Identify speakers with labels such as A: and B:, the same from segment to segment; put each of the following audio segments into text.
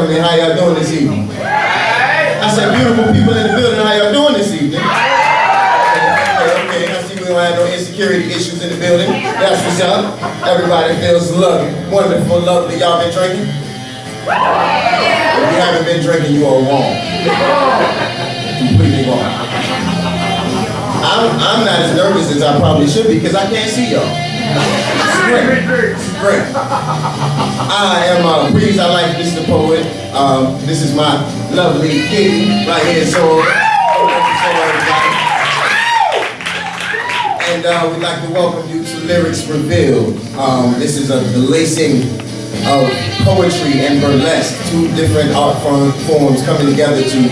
A: Gentlemen, how y'all doing this evening? I said, beautiful people in the building, how y'all doing this evening? Okay, okay, I see we don't have no insecurity issues in the building. That's what's up. Everybody feels lovely, wonderful, lovely. Y'all been drinking? If you haven't been drinking, you are wrong. Completely wrong. I'm, I'm not as nervous as I probably should be because I can't see y'all. I am uh, Breeze. I like Mr. Poet. Um, this is my lovely kitty right here. So, and uh, we'd like to welcome you to Lyrics Revealed. Um, this is a, lacing of poetry and burlesque, two different art form, forms coming together to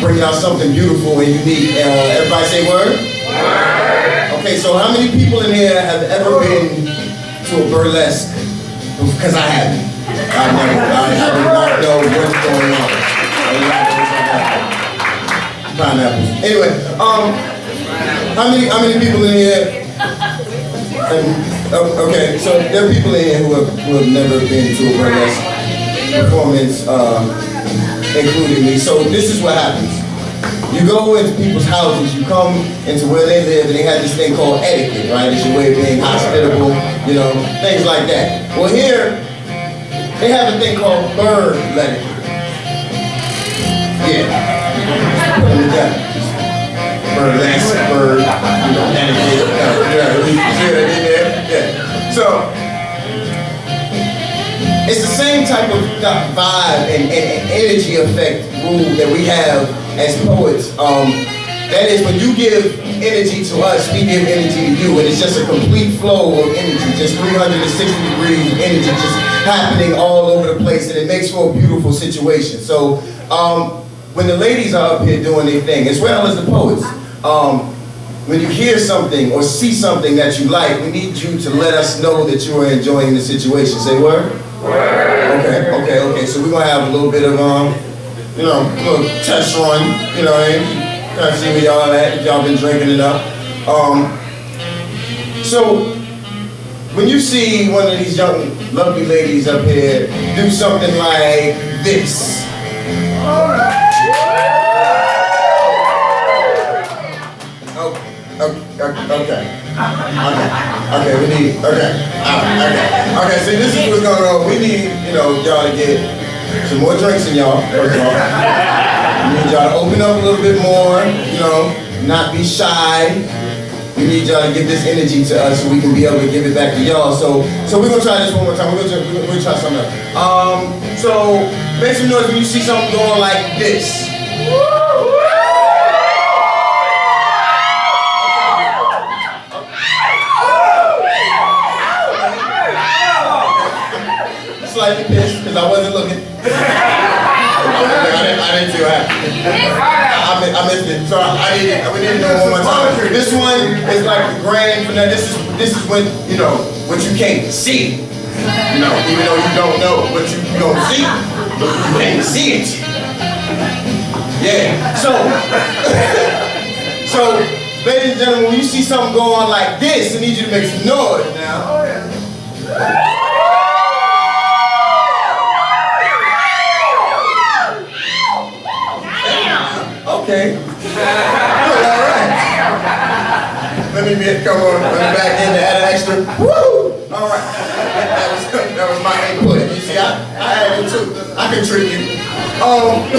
A: bring out something beautiful and unique. Uh, everybody say word? Word. Okay, so how many people in here have ever been to a burlesque? Because I haven't. I never, I, I do not know what's going on. Pineapples. Anyway, um, how many, how many people in here? Oh, okay, so there are people in here who have, who have never been to a burlesque performance, uh, including me. So this is what happens. You go into people's houses, you come into where they live, and they have this thing called etiquette, right? It's your way of being hospitable, you know, things like that. Well, here, they have a thing called bird etiquette. Yeah. Burlesque, bird, you know, etiquette. Yeah, you see that in there? Yeah. So, it's the same type of vibe and, and, and energy effect rule that we have as poets. Um, that is, when you give energy to us, we give energy to you, and it's just a complete flow of energy, just 360 degrees of energy just happening all over the place, and it makes for a beautiful situation. So, um, when the ladies are up here doing their thing, as well as the poets, um, when you hear something or see something that you like, we need you to let us know that you are enjoying the situation. Say word? Word. Okay, okay, okay. So we're gonna have a little bit of um, you know, little test run, you know what I mean? Kind of see where y'all at, if y'all been drinking enough. Um, so, when you see one of these young, lovely ladies up here do something like this. Oh, okay, okay, okay, okay, we need, okay, uh, okay, okay, see this is what's going on, we need, you know, y'all to get some more drinks in y'all, first of all. We need y'all to open up a little bit more, you know, not be shy. We need y'all to give this energy to us so we can be able to give it back to y'all. So, so we're gonna try this one more time. We're gonna, try, we're gonna try something else. Um, so make some noise when you see something going like this. I I missed it. So I, didn't. We didn't know one more time. This one is like the grand finale. This is this is when you know what you can't see. You know, even though you don't know what you don't see, but you can't see it. Yeah. So, so, ladies and gentlemen, when you see something going on like this, I need you to make some noise now. Okay. All right. Let me get, come on, let me back in to add an extra. Woo! All right. That was, that was my input. You see, I, I had it too. I contribute. Um.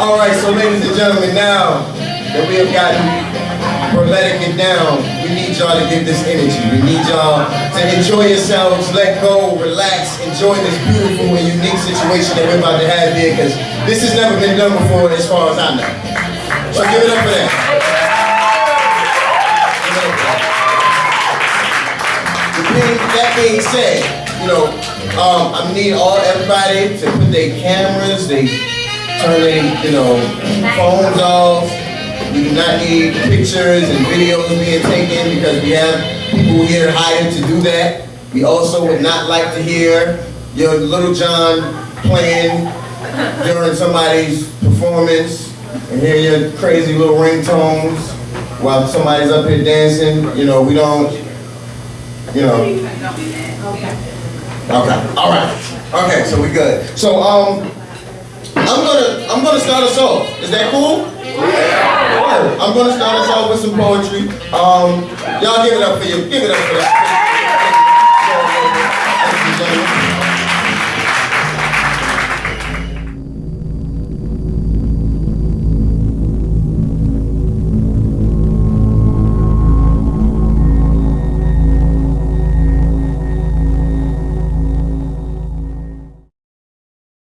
A: all right, so ladies and gentlemen, now that we have gotten we're letting it down. We need y'all to give this energy. We need y'all to enjoy yourselves, let go, relax, enjoy this beautiful and unique situation that we're about to have here because this has never been done before as far as I know. So give it up for that. That being said, you know, um, I need all everybody to put their cameras, they turn their, you know, phones off. We do not need pictures and videos being taken because we have people here hired to do that. We also would not like to hear your Lil Jon playing during somebody's performance and hear your crazy little ringtones while somebody's up here dancing. You know, we don't, you know. Okay, all right. Okay, so we good. So um, I'm gonna I'm gonna start us off. Is that cool? Yeah. I'm gonna start us off with some poetry. Um, y'all give it up for you. Give it up for that.